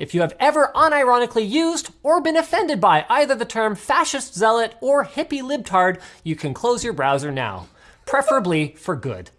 If you have ever unironically used or been offended by either the term fascist zealot or hippie libtard, you can close your browser now, preferably for good.